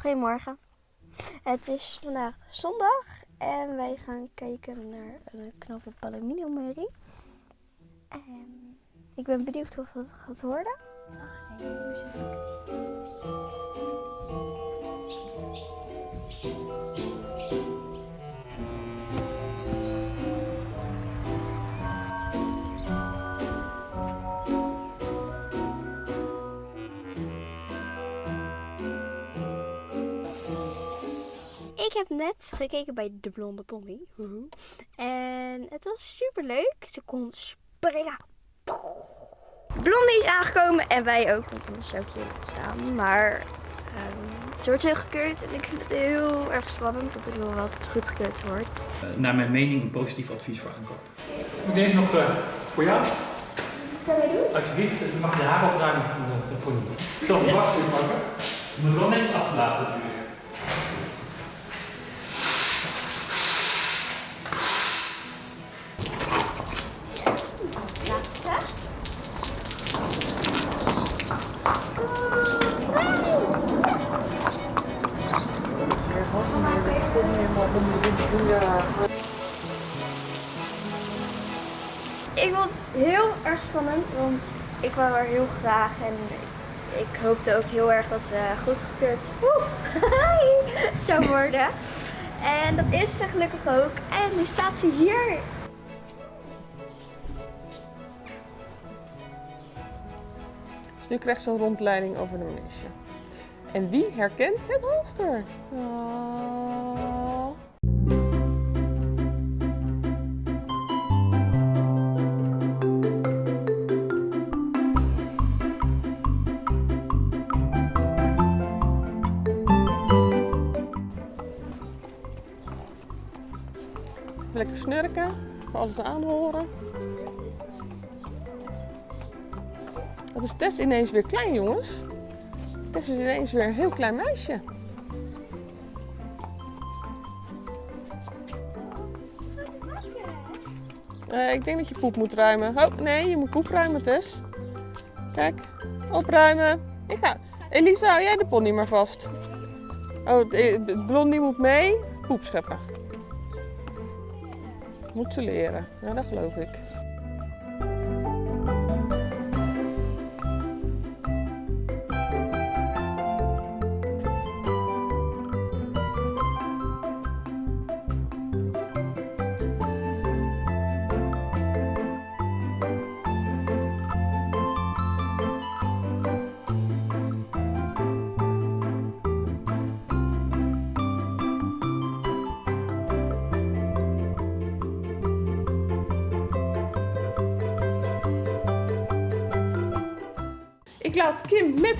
Goedemorgen. Het is vandaag zondag en wij gaan kijken naar een knappe Palomino-merrie. En ik ben benieuwd of het gaat worden. Wacht even, heb net gekeken bij De Blonde Pony. En het was super leuk. Ze kon springen. Blondie is aangekomen en wij ook, want anders zou ik hier niet staan. Maar um, ze wordt heel gekeurd en ik vind het heel erg spannend dat ik wil wat goed gekeurd wordt. Uh, naar mijn mening een positief advies voor aankoop. Moet deze nog uh, voor jou? Kan je doen? Alsjeblieft, je mag je haar opruimen van de, de pony. Ik zal de wacht pakken. Je moet wel netjes achterlaten natuurlijk. Heel graag en ik hoopte ook heel erg dat ze goedgekeurd zou worden. En dat is ze gelukkig ook. En nu staat ze hier. Dus nu krijgt ze een rondleiding over de manege. En wie herkent het halster? Oh. Snurken, voor alles aanhoren. Wat is Tess ineens weer klein, jongens? Tess is ineens weer een heel klein meisje. Uh, ik denk dat je poep moet ruimen. Oh, nee, je moet poep ruimen, Tess. Kijk, opruimen. Ik ga... Elisa, hou jij de pony maar vast. Oh, de blondie moet mee. Poep scheppen. Moet ze leren. Ja, dat geloof ik. Ik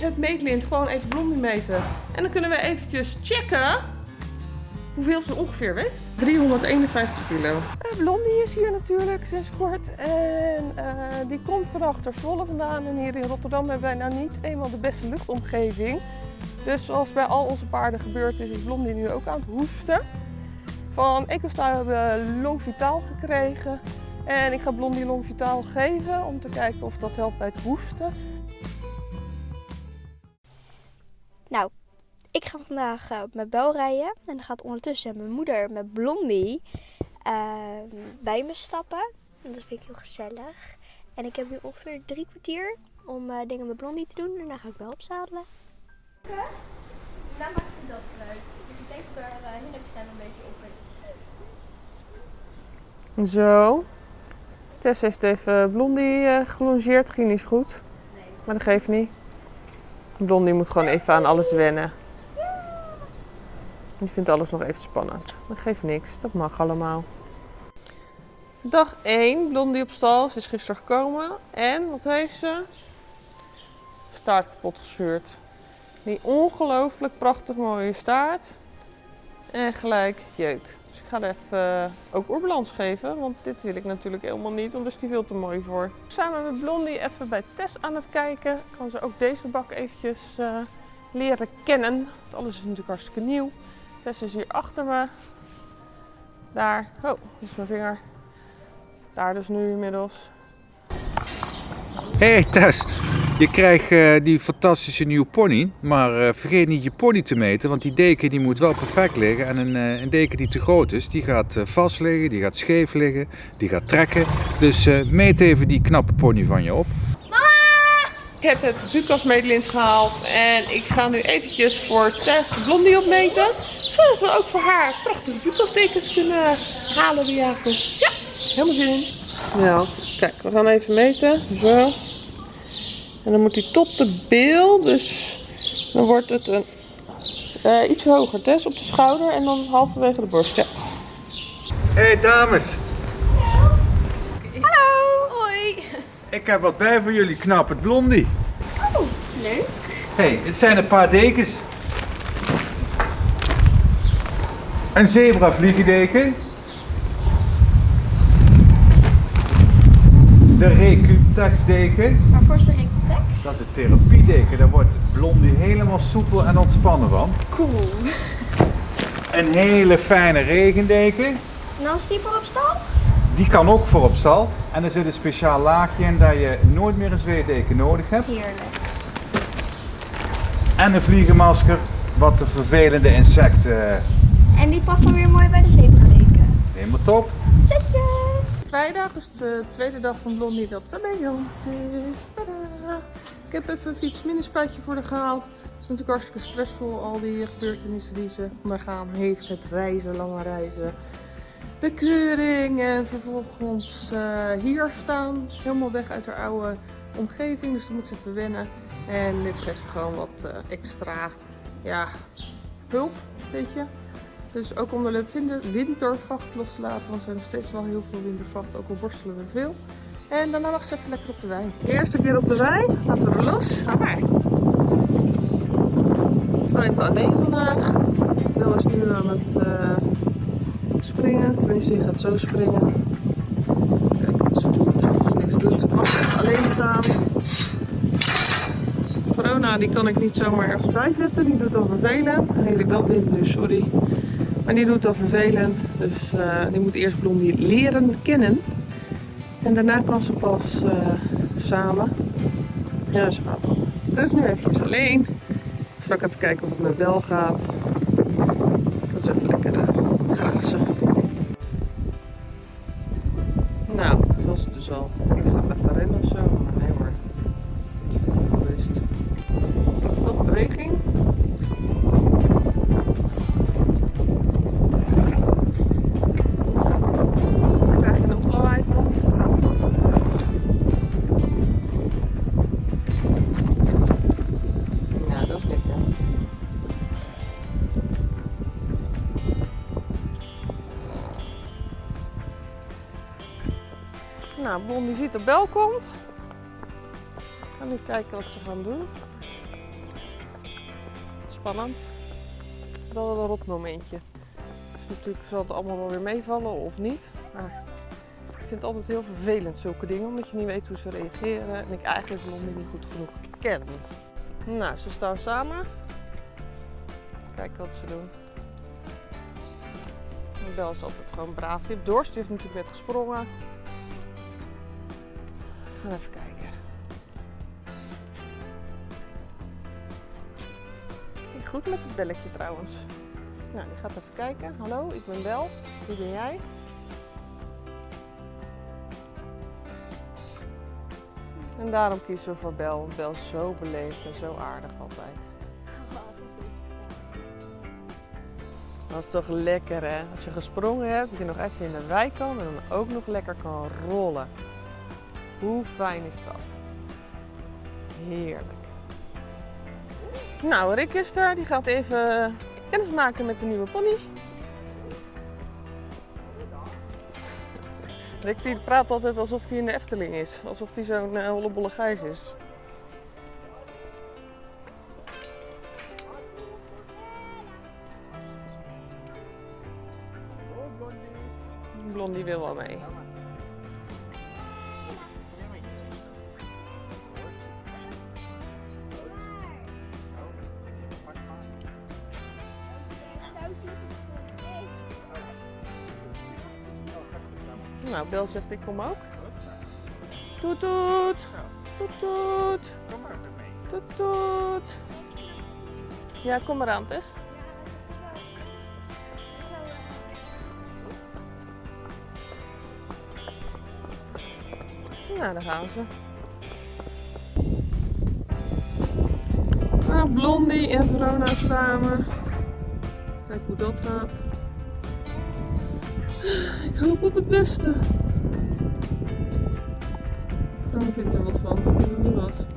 het meetlint gewoon even blondie meten. En dan kunnen we eventjes checken hoeveel ze ongeveer weegt. 351 kilo. Uh, blondie is hier natuurlijk sinds kort. En uh, die komt van achter Zwolle vandaan. En hier in Rotterdam hebben wij nou niet eenmaal de beste luchtomgeving. Dus zoals bij al onze paarden gebeurd is, is Blondie nu ook aan het hoesten. Van Ecostar hebben we Long Vitaal gekregen. En ik ga Blondie Long Vitaal geven om te kijken of dat helpt bij het hoesten. Ik ga vandaag uh, op mijn bel rijden. En dan gaat ondertussen mijn moeder met Blondie uh, bij me stappen. En dat vind ik heel gezellig. En ik heb nu ongeveer drie kwartier om uh, dingen met Blondie te doen. En dan ga ik wel opzadelen. Ja, dan maakt het dat uit. Ik denk dat er uh, een beetje op is. Zo. Tess heeft even Blondie uh, gelongeerd. Ging niet goed. Nee. Maar dat geeft niet. Blondie moet gewoon even aan alles wennen. Die vindt alles nog even spannend. Dat geeft niks, dat mag allemaal. Dag 1, Blondie op stal. Ze is gisteren gekomen. En wat heeft ze? Staart kapot gescheurd. Die ongelooflijk prachtig mooie staart. En gelijk jeuk. Dus ik ga er even uh, ook oerbalans geven, want dit wil ik natuurlijk helemaal niet, want daar is die veel te mooi voor. Samen met Blondie even bij Tess aan het kijken. Kan ze ook deze bak eventjes uh, leren kennen. Want alles is natuurlijk hartstikke nieuw. Tess is hier achter me. Daar. Oh, dit is mijn vinger. Daar dus nu inmiddels. Hey Tess, Je krijgt eh, die fantastische nieuwe pony, maar eh, vergeet niet je pony te meten, want die deken die moet wel perfect liggen. En een, eh, een deken die te groot is, die gaat vast liggen, die gaat scheef liggen, die gaat trekken. Dus eh, meet even die knappe pony van je op. Ik heb het Bucas gehaald en ik ga nu eventjes voor Tess Blondie opmeten. Zodat we ook voor haar prachtige Bucas dekens kunnen halen die avond. Ja, helemaal zin in. Ja, kijk, we gaan even meten. Zo. En dan moet hij tot de bil, dus dan wordt het een eh, iets hoger. Tess op de schouder en dan halverwege de borst. Ja. Hey dames, Hallo, hoi. ik heb wat bij voor jullie knappe blondie. Oh, leuk. Hey, het zijn een paar dekens. Een zebra vliegendeken. De Recutex deken. Waarvoor is de Rectex? Dat is het therapiedeken. Daar wordt Blondie helemaal soepel en ontspannen van. Cool. Een hele fijne regendeken. En dan is die voor op stal? Die kan ook voor op stal. En er zit een speciaal laagje in dat je nooit meer een zweetdeken nodig hebt. Heerlijk. En een vliegenmasker, wat de vervelende insecten En die past dan weer mooi bij de zebradeken. helemaal top. Zetje. Vrijdag is de tweede dag van Blondie dat ze bij ons is. Tadaa! Ik heb even een fietsminispuitje voor haar gehaald. Het is natuurlijk hartstikke stressvol, al die gebeurtenissen die ze ondergaan heeft. Het reizen, lange reizen. De keuring en vervolgens eh, hier staan. Helemaal weg uit haar oude omgeving, dus dan moet ze even wennen. En dit geeft ze gewoon wat eh, extra ja, hulp, weet je. Dus ook om de wintervacht los te laten, want we hebben nog steeds wel heel veel wintervacht, ook al borstelen we veel. En daarna mag ze even lekker op de wei. De eerste keer op de wei, laten we er los. Ga maar. Ik sta even alleen vandaag. Wil is nu aan het eh, springen, tenminste die gaat zo springen. Kijk wat ze doet. Als ze niks doet, mag ze even alleen staan. Corona die kan ik niet zomaar ergens bijzetten, die doet al vervelend. Redelijk wel wind nu, sorry. Maar die doet al vervelend, dus eh, die moet eerst Blondie leren kennen. En daarna kan ze pas eh, samen. Ja, zo gaat dat. Dus nu eventjes alleen. Straks even kijken of het met Bel gaat. Blondie ziet de bel komt. Ik ga nu kijken wat ze gaan doen. Spannend. Wel een rot momentje. Dus natuurlijk zal het allemaal wel weer meevallen of niet. Maar ik vind het altijd heel vervelend zulke dingen. Omdat je niet weet hoe ze reageren. En ik eigenlijk Blondie niet goed genoeg ken. Nou, ze staan samen. Kijken wat ze doen. De Bel is altijd gewoon braaf. Die heeft dorst. Heeft natuurlijk net gesprongen. Gaan even kijken. Goed met het belletje trouwens. Nou, die gaat even kijken. Hallo, ik ben Bel. Wie ben jij? En daarom kiezen we voor Bel. Bel is zo beleefd en zo aardig altijd. Dat is toch lekker hè? Als je gesprongen hebt, dat je nog even in de wei kan en dan ook nog lekker kan rollen. Hoe fijn is dat? Heerlijk. Nou, Rick is er. Die gaat even kennis maken met de nieuwe pony. Rick die praat altijd alsof hij in de Efteling is. Alsof hij zo'n uh, hollebolle gijs is. Bel zegt ik kom ook. Toet toet. Toet toet. Kom maar mee. Toet toet. Ja, kom maar aan. Nou, daar gaan ze. Nou, Blondie en Verona samen. Kijk hoe dat gaat. Ik hoop op het beste. Verona vindt er wat van. Weet nog niet wat.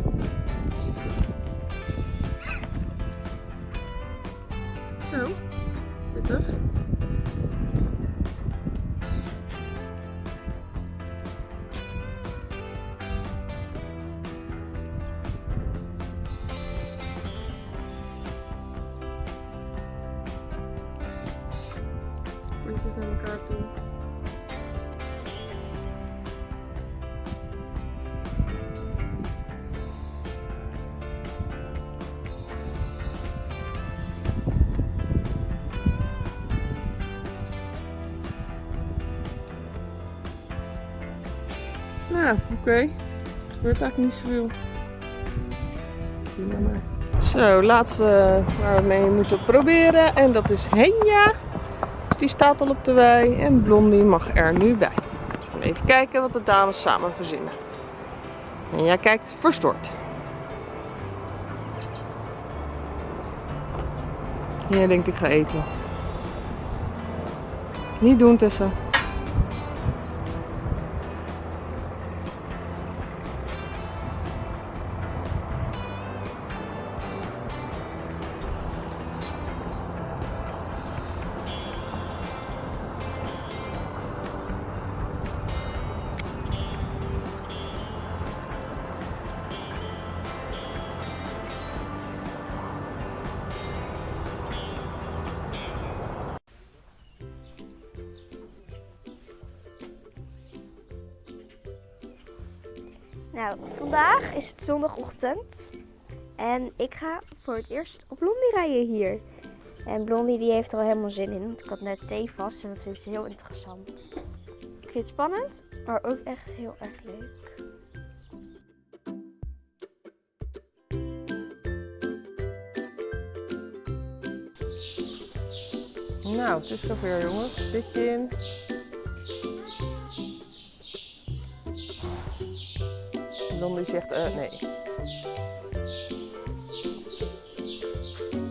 Nou, oké. Gebeurt eigenlijk niet zoveel. Zo, laatste waar we mee moeten proberen. En dat is Henja. Dus die staat al op de wei. En Blondie mag er nu bij. Dus we gaan even kijken wat de dames samen verzinnen. En jij kijkt verstoord. Jij denkt ik ga eten. Niet doen Tessa. Is het zondagochtend. En ik ga voor het eerst op Blondie rijden hier. En Blondie die heeft er al helemaal zin in. Want ik had net thee vast en dat vindt ze heel interessant. Ik vind het spannend, maar ook echt heel erg leuk. Nou, het is zover jongens. Pitje in. Blondie zegt eh nee.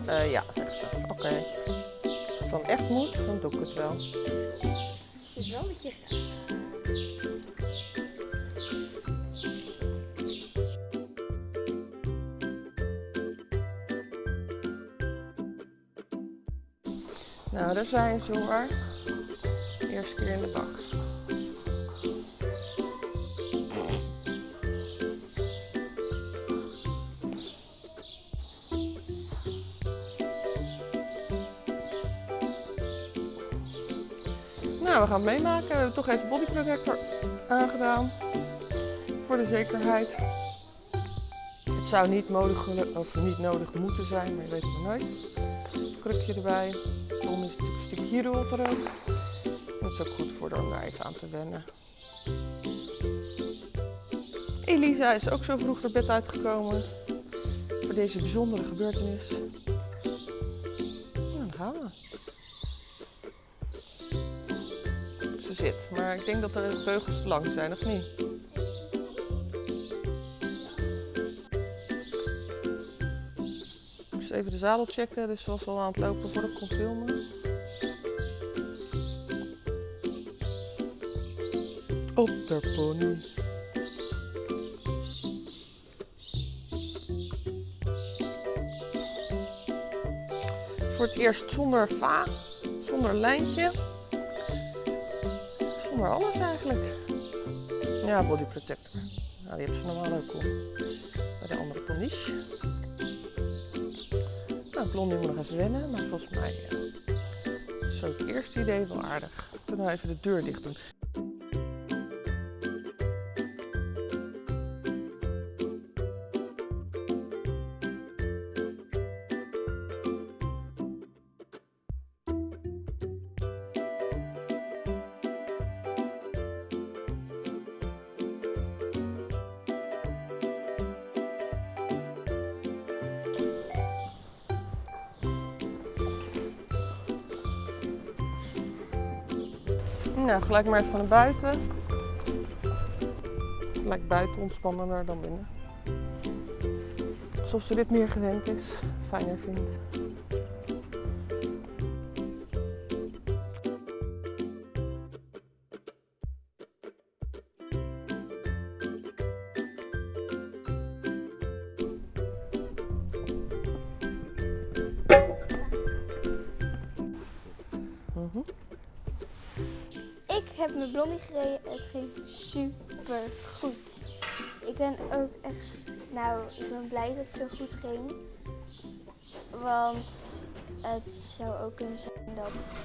Eh ja, zegt ze. Oké. Als het dan echt moet, dan doe ik het wel. Zit wel met je. Nou, daar zijn ze hoor. Eerste keer in de bak. Nou, we gaan het meemaken. We hebben toch even body protector aangedaan. Voor de zekerheid. Het zou niet, nodig, of niet nodig moeten zijn, maar je weet het maar nooit. Krukje erbij. Zon is een stukje hieronder ook. Dat is ook goed voor er om even aan te wennen. Elisa is ook zo vroeg naar bed uitgekomen. Voor deze bijzondere gebeurtenis. Nou, dan gaan we. Maar ik denk dat de beugels te lang zijn, of niet? Ik moest even de zadel checken, dus was al aan het lopen voordat ik kon filmen. Op de pony. Voor het eerst zonder va, zonder lijntje. Zonder alles eigenlijk. Ja, body protector. Nou, die heeft ze normaal ook al. Bij de andere ponies. Nou, Blondie moet nog even wennen, maar volgens mij eh, is zo het eerste idee wel aardig. Kunnen we even de deur dicht doen. Gelijk maar even naar buiten. Lijkt buiten ontspannender dan binnen. Alsof ze dit meer gewend is, fijner vindt. Heb mijn blondie gereden. Het ging super goed. Ik ben ook echt, nou, ik ben blij dat het zo goed ging. Want het zou ook kunnen zijn dat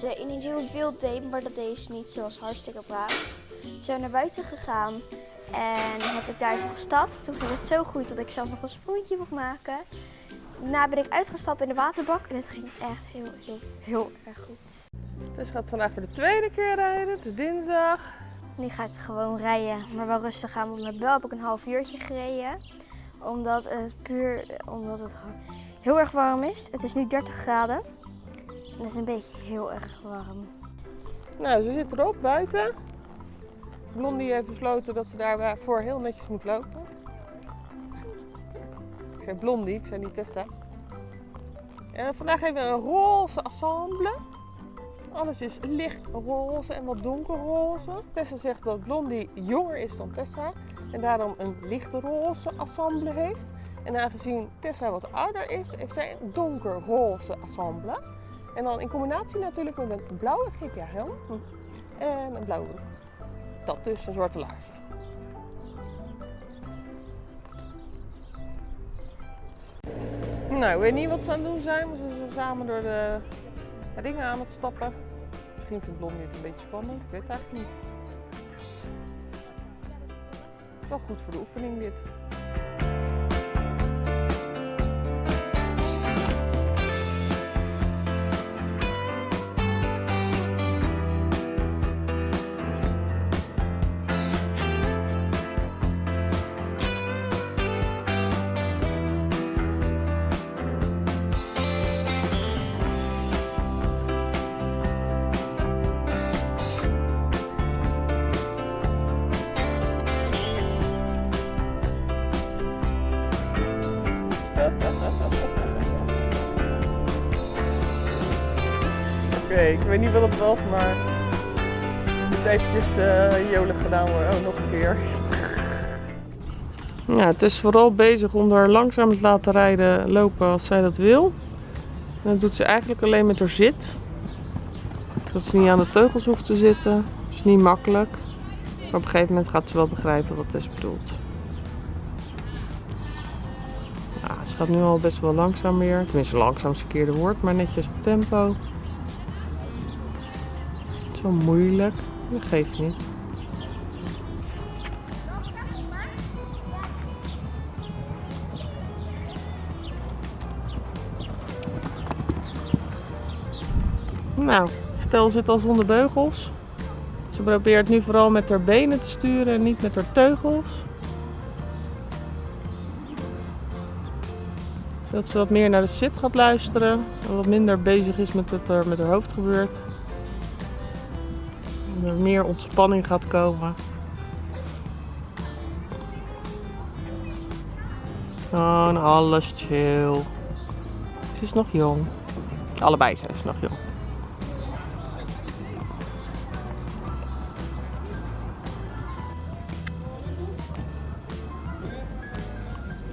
ze ineens heel wild deed, maar dat deed ze niet. Was hartstikke braaf. Ze zijn naar buiten gegaan en heb ik daar gestapt. Toen ging het zo goed dat ik zelfs nog een sprongetje mocht maken. Daarna ben ik uitgestapt in de waterbak en het ging echt heel, heel, heel erg goed. Dus gaat vandaag voor de tweede keer rijden. Het is dinsdag. Nu ga ik gewoon rijden, maar wel rustig aan. Want met Bel heb ik een half uurtje gereden. Omdat het puur omdat het heel erg warm is. Het is nu 30 graden. En het is een beetje heel erg warm. Nou, ze zit erop buiten. Blondie heeft besloten dat ze daarvoor heel netjes moet lopen. Ik zei Blondie, ik zei niet Tessa. En vandaag hebben we een roze ensemble. Alles is licht roze en wat donkerroze. Tessa zegt dat Blondie jonger is dan Tessa en daarom een lichte roze ensemble heeft. En aangezien Tessa wat ouder is, heeft zij een donkerroze ensemble. En dan in combinatie natuurlijk met een blauwe GPA-helm en een blauwe broek. Dat dus, een zwarte laarzen. Nou, ik weet niet wat ze aan het doen zijn, maar ze zijn samen door de ringen aan het stappen. Misschien vindt Blondie het een beetje spannend, ik weet het eigenlijk niet. Wel goed voor de oefening dit. Oké, ik weet niet wat het was, maar het moet eventjes eh jolig gedaan worden. Oh, nog een keer. Ja, het is vooral bezig om haar langzaam te laten rijden, lopen als zij dat wil. En dat doet ze eigenlijk alleen met haar zit. Zodat ze niet aan de teugels hoeft te zitten. Dat is niet makkelijk. Maar op een gegeven moment gaat ze wel begrijpen wat is bedoeld. Ja, ze gaat nu al best wel langzaam weer. Tenminste, langzaam is het verkeerde woord, maar netjes op tempo. Zo moeilijk. Dat geeft niet. Nou, Stel zit al zonder beugels. Ze probeert nu vooral met haar benen te sturen en niet met haar teugels. Zodat ze wat meer naar de zit gaat luisteren. En wat minder bezig is met wat er met haar hoofd gebeurt. Er meer ontspanning gaat komen. Gewoon alles chill. Ze is nog jong. Allebei zijn ze nog jong.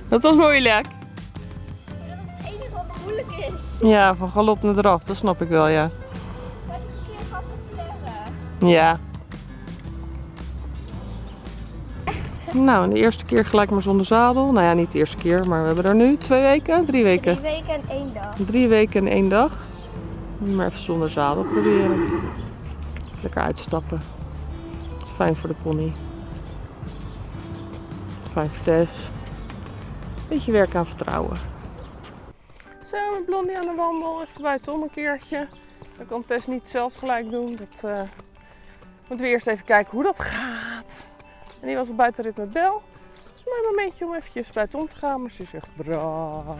Dat was moeilijk. Dat is het enige wat moeilijk is. Ja, van galop naar eraf, dat snap ik wel, ja. Ja. Nou, de eerste keer gelijk maar zonder zadel. Nou ja, niet de eerste keer, maar we hebben er nu twee weken, drie weken. Drie weken en één dag. Drie weken en één dag. Maar even zonder zadel proberen. Even lekker uitstappen. Dat is fijn voor de pony. Fijn voor Tess. Beetje werk aan vertrouwen. Zo, met Blondie aan de wandel. Even buitenom een keertje. Dat kan Tess niet zelf gelijk doen. Dat eh, moeten we eerst even kijken hoe dat gaat. En die was op buitenrit met Bel. Dat is mijn momentje om eventjes buitenom te gaan. Maar ze is echt braaf.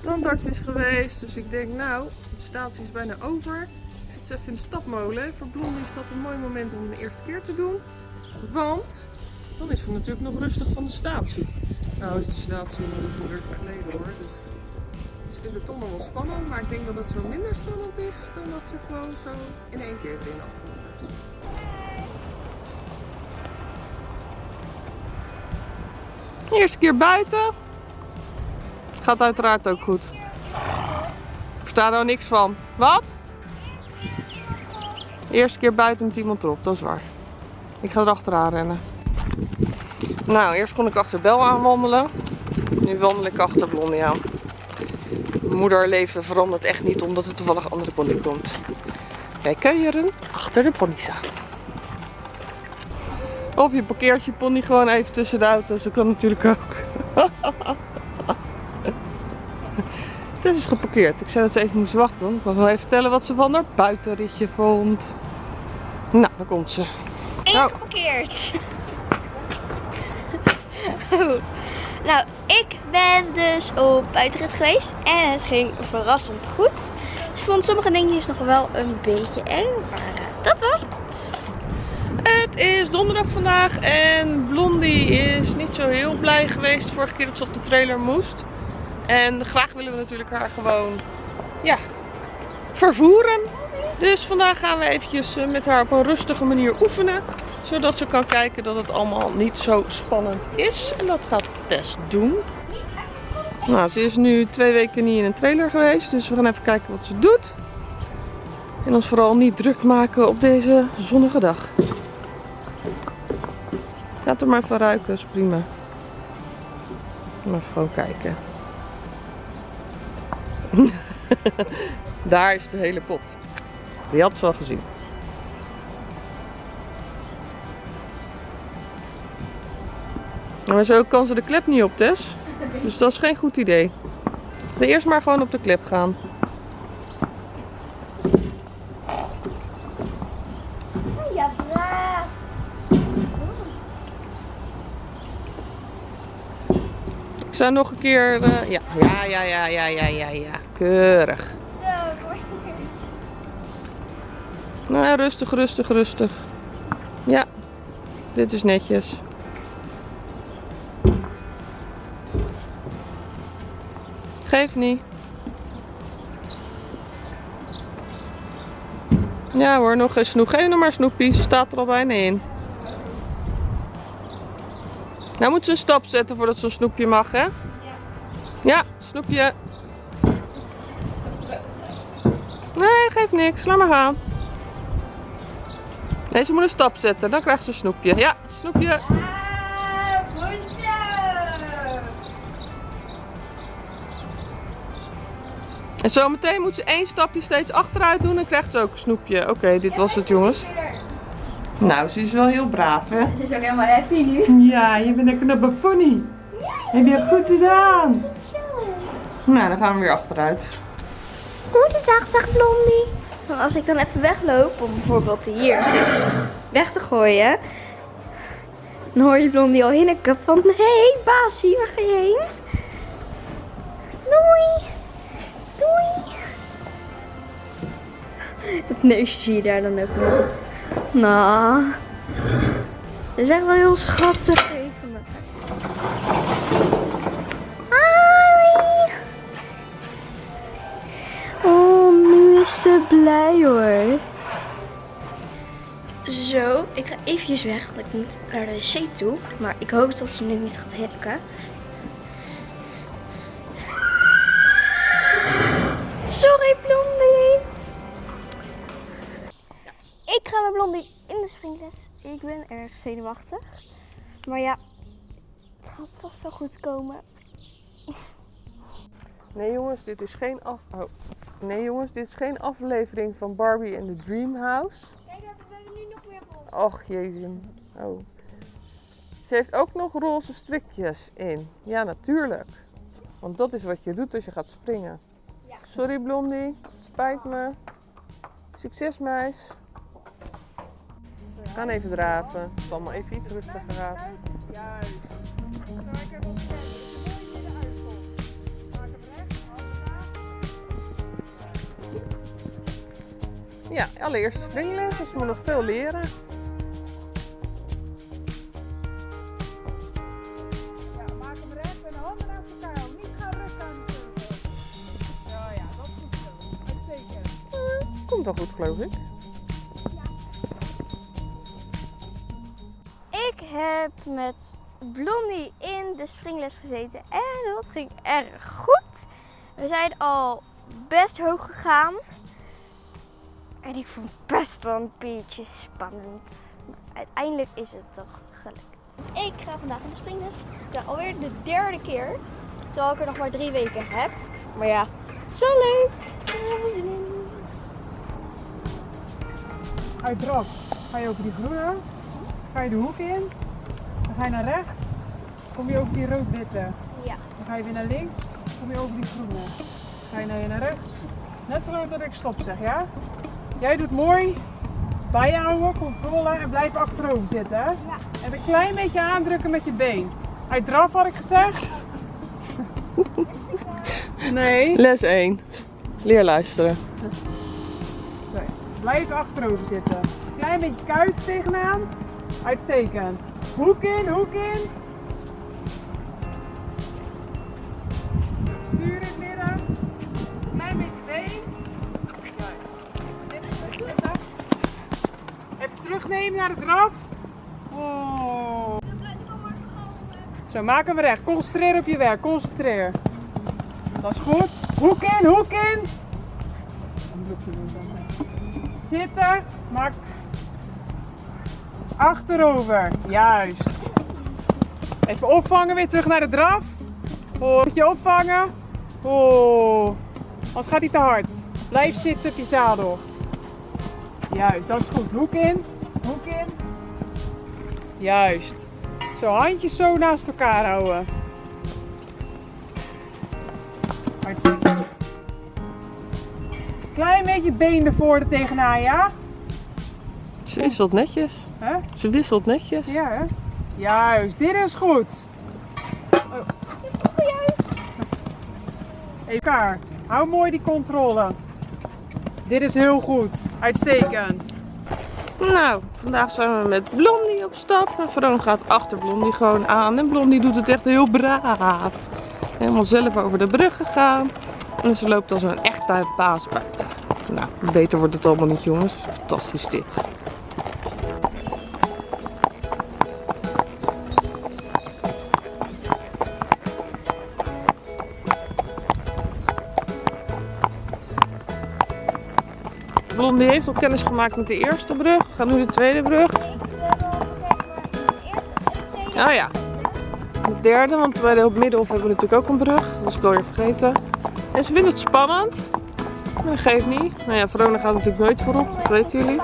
De tandarts is geweest, dus ik denk nou, de statie is bijna over. Ik zit even in de stapmolen. Voor Blondie is dat een mooi moment om de eerste keer te doen. Want dan is ze natuurlijk nog rustig van de statie. Nou is de statie inmiddels een uur geleden hoor. Dus ze vindt het toch nog wel spannend. Maar ik denk dat het zo minder spannend is dan dat ze gewoon zo in één keer erin had. Eerste keer buiten. Gaat uiteraard ook goed. Ik versta er niks van. Wat? Eerste keer buiten met iemand erop, dat is waar. Ik ga erachteraan rennen. Nou, eerst kon ik achter Bel aanwandelen. Nu wandel ik achter Blondie aan. Moederleven verandert echt niet omdat er toevallig andere pony komt. Wij kuieren achter de pony's aan. Of je parkeert je pony gewoon even tussen de auto's. Dat kan natuurlijk ook. Het is dus geparkeerd. Ik zei dat ze even moest wachten. want Ik wil nog even vertellen wat ze van haar buitenritje vond. Nou, daar komt ze. Eén Nou. geparkeerd. Oh. Nou, ik ben dus op buitenrit geweest en het ging verrassend goed. Vond sommige dingetjes nog wel een beetje eng, maar eh, dat was het. Het is donderdag vandaag en Blondie is niet zo heel blij geweest vorige keer dat ze op de trailer moest. En graag willen we natuurlijk haar gewoon, ja, vervoeren. Dus vandaag gaan we eventjes eh, met haar op een rustige manier oefenen. Zodat ze kan kijken dat het allemaal niet zo spannend is. En dat gaat Tess doen. Nou, ze is nu twee weken niet in een trailer geweest. Dus we gaan even kijken wat ze doet. En ons vooral niet druk maken op deze zonnige dag. Laat er maar even ruiken, is prima. Maar even gewoon kijken. Daar is de hele pot. Die had ze al gezien. Maar zo kan ze de klep niet op, Tess. Dus dat is geen goed idee. Dan eerst maar gewoon op de klep gaan. Ja, braaf. Ik zou nog een keer... eh, ja. ja, ja, ja, ja, ja, ja, ja. Keurig. Nou rustig, rustig, rustig. Ja, dit is netjes. Geef niet. Ja hoor, nog een snoep. Geef nog maar snoepie, ze staat er al bijna in. Nou moet ze een stap zetten voordat ze een snoepje mag, hè? Ja, snoepje. Nee, geeft niks. Laat maar gaan. Nee, ze moet een stap zetten. Dan krijgt ze een snoepje. Ja, snoepje. En zometeen moet ze één stapje steeds achteruit doen. Dan krijgt ze ook een snoepje. Oké, dit was het jongens. Nou, ze is wel heel braaf hè. Ze is ook helemaal happy nu. Ja, je bent een knappe pony. Heb je goed gedaan. Nou, dan gaan we weer achteruit. Goedendag, zegt Blondie. Want als ik dan even wegloop om bijvoorbeeld hier iets weg te gooien, dan hoor je Blondie al hinniken van, hé hey, Basie, waar ga je heen? Doei. Het neusje zie je daar dan ook nog. Nou, dat is wel heel schattig. Even. Oh, nu is ze blij hoor. Zo, ik ga eventjes weg, want ik moet naar de wc toe. Maar ik hoop dat ze nu niet gaat hikken. Sorry, Blondie. Ik ga met Blondie in de springles. Ik ben erg zenuwachtig. Maar ja, het gaat vast wel goed komen. Nee jongens, dit is geen af... Oh. Nee jongens, dit is geen aflevering van Barbie en the Dream House. Kijk, we hebben nu nog weer rol. Och jezus. Oh. Ze heeft ook nog roze strikjes in. Ja, natuurlijk. Want dat is wat je doet als je gaat springen. Sorry Blondie, spijt me. Succes meis. We gaan even draven. Het is allemaal even iets rustiger gaat. Juist. Ja, allereerst springles, dus ze moet nog veel leren. Wel goed, geloof ik. Ik heb met Blondie in de springles gezeten en dat ging erg goed. We zijn al best hoog gegaan. En ik vond het best wel een beetje spannend. Maar uiteindelijk is het toch gelukt. Ik ga vandaag in de springles. Het is alweer de derde keer. Terwijl ik er nog maar drie weken heb. Maar ja, het is wel leuk. Ik heb er zin in. Uit draf ga je over die groene. Ga je de hoek in. Dan ga je naar rechts. Kom je over die rood-witte. Ja. Dan ga je weer naar links. Kom je over die groene. Ga je naar, naar rechts. Net zo dat ik stop zeg, ja? Jij doet mooi. Bijhouden, controle en blijf achterover zitten. Hè? En een klein beetje aandrukken met je been. Uit draf had ik gezegd. Nee. Les 1. Leer luisteren. Blijf achterover zitten. Klein beetje kuit tegenaan. Uitstekend. Hoek in, hoek in. Stuur in het midden. Klein beetje been. Even terugnemen naar de draf. Oh. Zo, maak hem recht. Concentreer op je werk. Concentreer. Dat is goed. Hoek in, hoek in. Zitten, maak achterover. Juist. Even opvangen, weer terug naar de draf. Oh, je opvangen. Oh, anders gaat hij te hard. Blijf zitten op je zadel. Juist, dat is goed. Hoek in, hoek in. Juist. Zo, handjes zo naast elkaar houden. Uitstekend. Beetje been ervoor er tegenaan, ja? Ze wisselt netjes. Ze wisselt netjes. Ja, hè? Juist, dit is goed. Oh. Even elkaar. Hou mooi die controle. Dit is heel goed. Uitstekend. Nou, vandaag zijn we met Blondie op stap. En Veron gaat achter Blondie gewoon aan. En Blondie doet het echt heel braaf. Helemaal zelf over de brug gegaan. En ze loopt als een echte buiten. Nou, beter wordt het allemaal niet jongens. Fantastisch dit. Blondie heeft al kennis gemaakt met de eerste brug. We gaan nu de tweede brug. Oh ja. De derde, want bij de middenhof hebben we natuurlijk ook een brug. Dat was ik alweer vergeten. En ze vindt het spannend. Dat geeft niet. Nou ja, Verona gaat natuurlijk nooit voorop, dat weten jullie.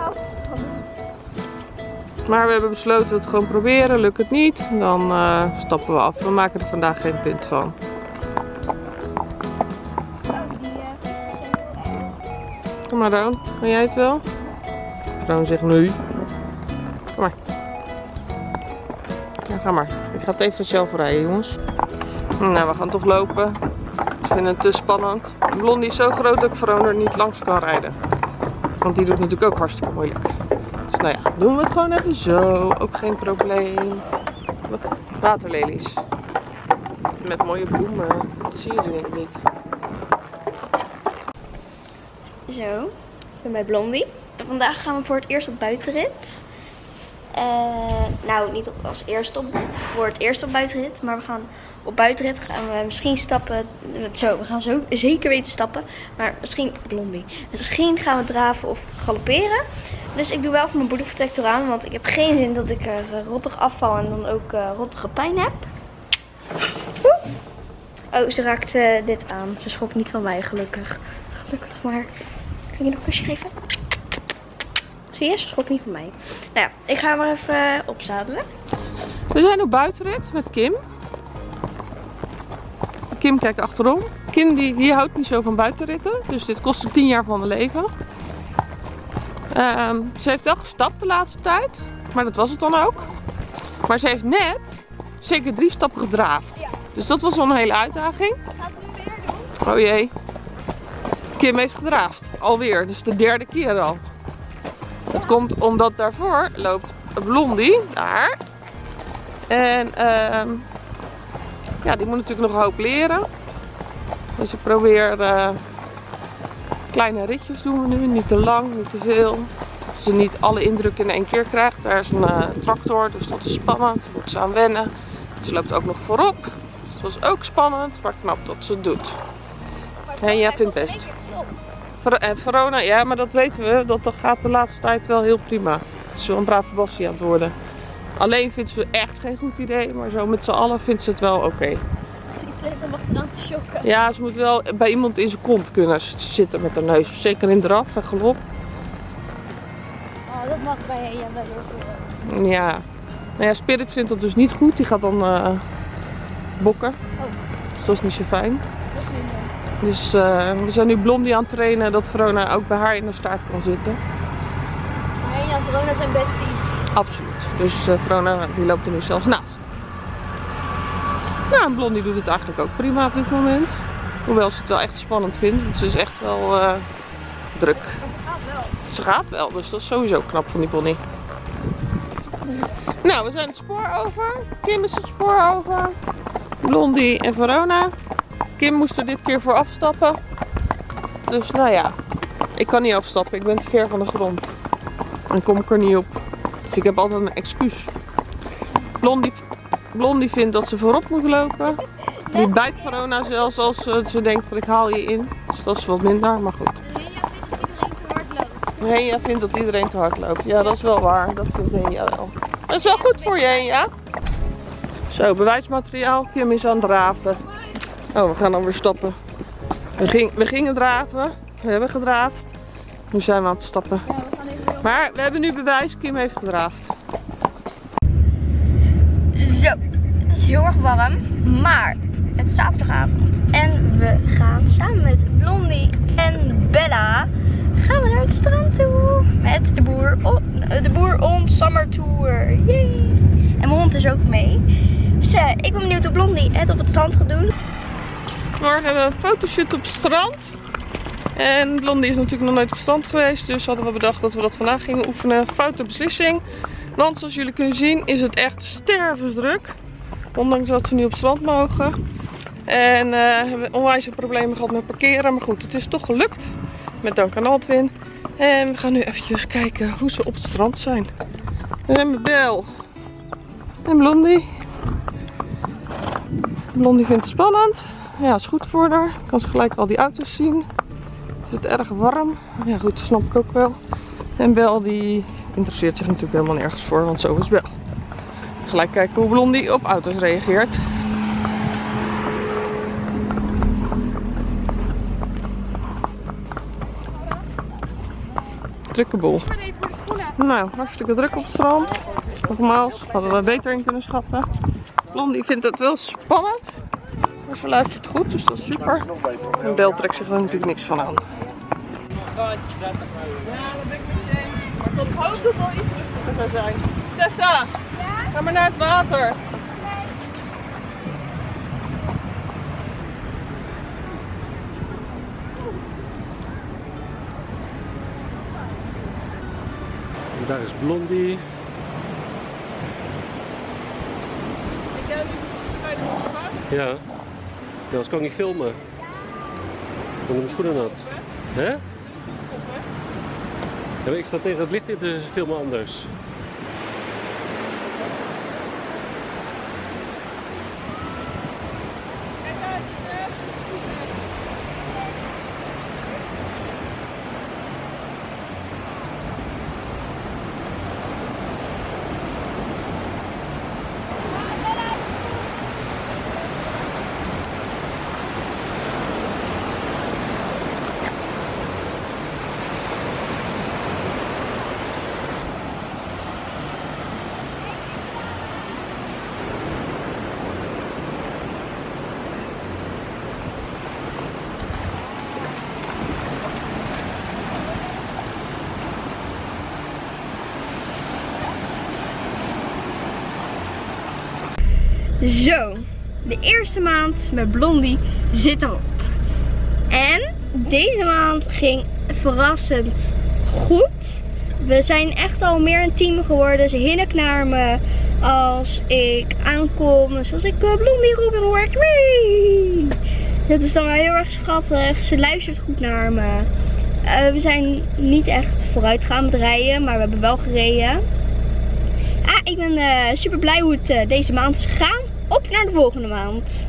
Maar we hebben besloten het gewoon proberen. Lukt het niet, dan eh, stappen we af. We maken er vandaag geen punt van. Kom maar Roon, kan jij het wel? Roon zegt nu. Kom maar. Ja, ga maar. Ik ga het even zelf rijden, jongens. Nou, we gaan toch lopen. Vinden het te spannend. Blondie is zo groot dat ik Verona er niet langs kan rijden. Want die doet natuurlijk ook hartstikke moeilijk. Dus nou ja, doen we het gewoon even zo. Ook geen probleem. Waterlelies. Met mooie bloemen. Dat zien jullie denk niet. Zo, ik ben bij Blondie. En vandaag gaan we voor het eerst op buitenrit. Eh, nou, niet op, als eerste op, voor het eerst op buitenrit, maar we gaan op buitenrit gaan we misschien stappen. Zo, we gaan zo zeker weten stappen, maar misschien Blondie. Misschien gaan we draven of galopperen. Dus ik doe wel even mijn bodyprotector aan, want ik heb geen zin dat ik er eh, rottig afval en dan ook eh, rottige pijn heb. Oh, ze raakt eh, dit aan. Ze schrok niet van mij, gelukkig. Gelukkig maar. Kan je nog een kusje geven? Zie je, ze schrok niet van mij. Nou ja, ik ga maar even opzadelen. We zijn op buitenrit met Kim. Kim kijkt achterom. Kim die, die houdt niet zo van buitenritten. Dus dit kost haar 10 jaar van haar leven. Ehm, ze heeft wel gestapt de laatste tijd. Maar dat was het dan ook. Maar ze heeft net zeker drie stappen gedraafd. Ja. Dus dat was wel een hele uitdaging. Gaat nu weer doen. Oh jee. Kim heeft gedraafd. Alweer. Dus de derde keer al. Het komt omdat daarvoor loopt Blondie, daar. En ehm, ja, die moet natuurlijk nog een hoop leren. Dus ik probeer eh, kleine ritjes doen we nu, niet te lang, niet te veel. Ze niet alle indruk in één keer krijgt. Daar is een eh, tractor, dus dat is spannend. Daar moet ze aan wennen. Ze loopt ook nog voorop. Dus dat is ook spannend, maar knap dat ze het doet. En jij vindt best. En Verona, ja, maar dat weten we. Dat, gaat de laatste tijd wel heel prima. Ze wel een brave aan het worden. Alleen vindt ze echt geen goed idee, maar zo met z'n allen vindt ze het wel oké. Zoiets heeft om achteraan te shocken. Ja, ze moet wel bij iemand in zijn kont kunnen zitten met haar neus. Zeker in draf en galop. Oh, dat mag bij Hea wel heel veel. Ja. Nou ja, Spirit vindt dat dus niet goed. Die gaat dan eh, bokken. Dus dat is niet zo fijn. Dat is. Dus eh, we zijn nu Blondie aan het trainen dat Verona ook bij haar in de staart kan zitten. Verona zijn besties. Absoluut. Dus eh Verona die loopt er nu zelfs naast. Nou, en Blondie doet het eigenlijk ook prima op dit moment. Hoewel ze het wel echt spannend vindt. Want ze is echt wel eh, druk. Ze gaat wel. Ze gaat wel, dus dat is sowieso knap van die pony. Nou, we zijn het spoor over. Kim is het spoor over. Blondie en Verona. Kim moest er dit keer voor afstappen. Dus nou ja, ik kan niet afstappen. Ik ben te ver van de grond. Dan kom ik er niet op. Dus ik heb altijd een excuus. Blondie, Blondie vindt dat ze voorop moet lopen. Die bijt Verona zelfs als eh, ze denkt van ik haal je in. Dus dat is wat minder, maar goed. Hea vindt dat iedereen te hard loopt. Ja, dat is wel waar. Dat vindt Henia wel. Dat is wel goed voor je, Henia. Zo, bewijsmateriaal. Kim is aan het draven. Oh, we gaan dan weer stappen. We, we gingen draven. We hebben gedraafd. Nu zijn we aan het stappen. Ja, we gaan Maar we hebben nu bewijs. Kim heeft gedraafd. Zo, het is heel erg warm, maar het is zaterdagavond en we gaan samen met Blondie en Bella gaan we naar het strand toe met de boer, on, de boer on summer tour. Yay! En mijn hond is ook mee. Dus eh, ik ben benieuwd hoe Blondie het op het strand gaat doen. Morgen hebben we een fotoshoot op het strand. En Blondie is natuurlijk nog nooit op strand geweest. Dus hadden we bedacht dat we dat vandaag gingen oefenen. Foute beslissing. Want zoals jullie kunnen zien is het echt stervensdruk. Ondanks dat ze nu op strand mogen. En eh, hebben we onwijs problemen gehad met parkeren. Maar goed, het is toch gelukt. Met dank aan Altwin. En we gaan nu eventjes kijken hoe ze op het strand zijn. We met Bel. En Blondie. Blondie vindt het spannend. Ja, is goed voor haar. Kan ze gelijk al die auto's zien. Het erg warm? Ja, goed, dat snap ik ook wel. En Bel die interesseert zich natuurlijk helemaal nergens voor, want zo is Bel. Gelijk kijken hoe Blondie op auto's reageert. Drukke boel. Nou, hartstikke druk op het strand. Nogmaals, hadden we beter in kunnen schatten. Blondie vindt het wel spannend. Maar ze luistert goed, dus dat is super. En Bel trekt zich er natuurlijk niks van aan. Ja, dat ben ik met je eens. Maar ik hoop dat het wel iets rustiger zijn. Tessa, ga maar naar het water. En daar is Blondie. Ja. Ja, anders kan ik niet filmen. Ik ben mijn schoenen nat. Hè? Ik sta tegen het licht in te filmen anders. Zo, de eerste maand met Blondie zit erop. En deze maand ging verrassend goed. we zijn echt al meer een team geworden. Ze hinnikt naar me als ik aankom. Dus als ik uh, Blondie roep, dan hoor ik. Dat is dan wel heel erg schattig. Ze luistert goed naar me. Eh, we zijn niet echt vooruit gaan rijden, maar we hebben wel gereden. Ah, ik ben super blij hoe het eh, deze maand is gegaan. Naar de volgende maand.